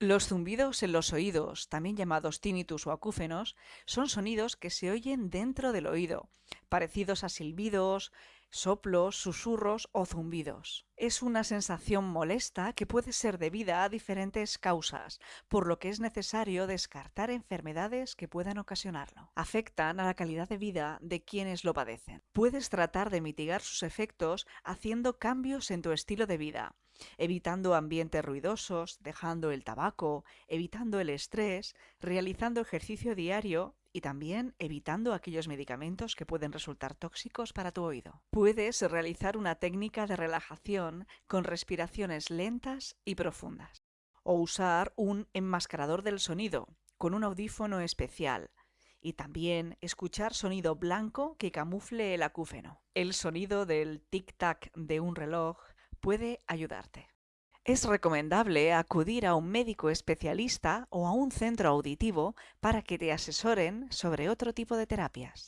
Los zumbidos en los oídos, también llamados tinnitus o acúfenos, son sonidos que se oyen dentro del oído, parecidos a silbidos, soplos, susurros o zumbidos. Es una sensación molesta que puede ser debida a diferentes causas, por lo que es necesario descartar enfermedades que puedan ocasionarlo. Afectan a la calidad de vida de quienes lo padecen. Puedes tratar de mitigar sus efectos haciendo cambios en tu estilo de vida evitando ambientes ruidosos, dejando el tabaco, evitando el estrés, realizando ejercicio diario y también evitando aquellos medicamentos que pueden resultar tóxicos para tu oído. Puedes realizar una técnica de relajación con respiraciones lentas y profundas. O usar un enmascarador del sonido con un audífono especial. Y también escuchar sonido blanco que camufle el acúfeno. El sonido del tic-tac de un reloj puede ayudarte. Es recomendable acudir a un médico especialista o a un centro auditivo para que te asesoren sobre otro tipo de terapias.